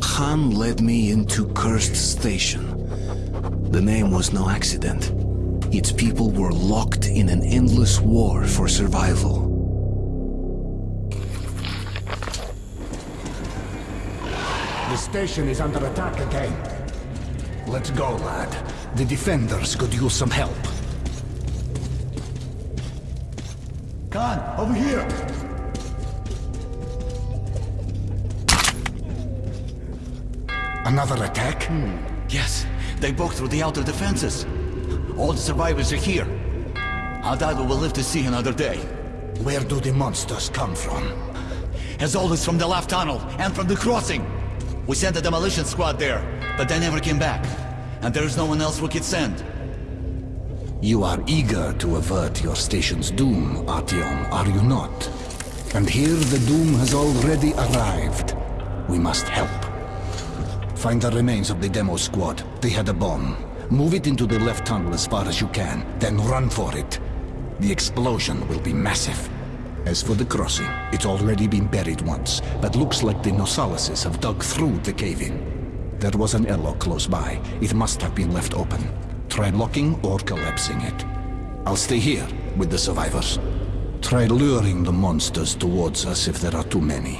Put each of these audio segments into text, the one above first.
Khan led me into Cursed Station. The name was no accident. Its people were locked in an endless war for survival. The station is under attack again. Let's go, lad. The defenders could use some help. Khan, over here! Another attack? Hmm. Yes, they broke through the outer defenses. All the survivors are here. Aldado will live to see another day. Where do the monsters come from? As always from the left tunnel and from the crossing. We sent a demolition squad there, but they never came back. And there is no one else we could send. You are eager to avert your station's doom, Artyom, are you not? And here the doom has already arrived. We must help. Find the remains of the demo squad. They had a bomb. Move it into the left tunnel as far as you can, then run for it. The explosion will be massive. As for the crossing, it's already been buried once, but looks like the Nosalises have dug through the cave-in. There was an airlock close by. It must have been left open. Try locking or collapsing it. I'll stay here with the survivors. Try luring the monsters towards us if there are too many.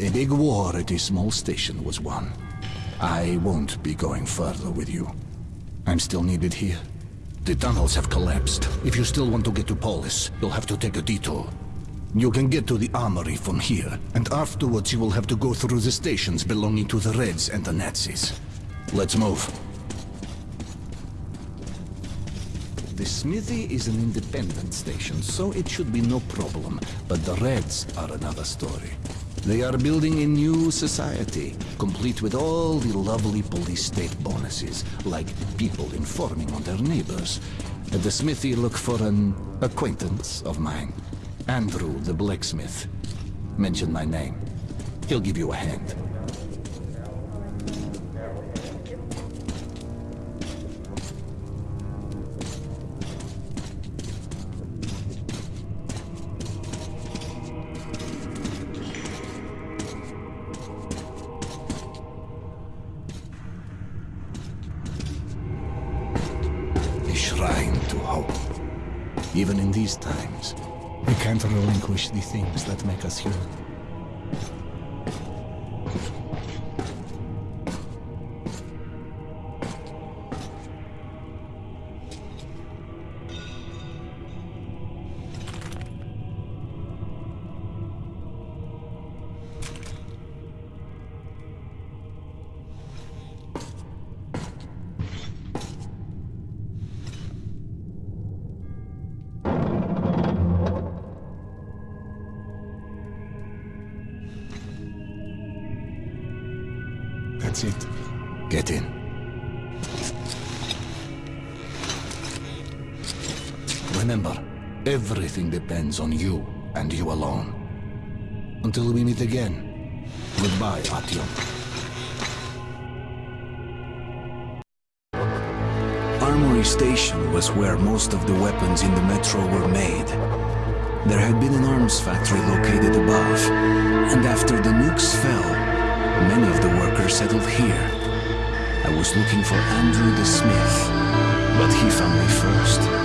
A big war at a small station was won. I won't be going further with you. I'm still needed here. The tunnels have collapsed. If you still want to get to Polis, you'll have to take a detour. You can get to the armory from here, and afterwards you will have to go through the stations belonging to the Reds and the Nazis. Let's move. The smithy is an independent station, so it should be no problem. But the Reds are another story. They are building a new society, complete with all the lovely police state bonuses, like people informing on their neighbors. At the smithy, look for an acquaintance of mine. Andrew, the blacksmith. Mention my name. He'll give you a hand. Shrine to hope. Even in these times, we can't relinquish the things that make us human. Get in. Remember, everything depends on you and you alone. Until we meet again, goodbye, Artyom. Armory Station was where most of the weapons in the metro were made. There had been an arms factory located above, and after the nukes fell, many of the workers settled here. I was looking for Andrew the Smith, but he found me first.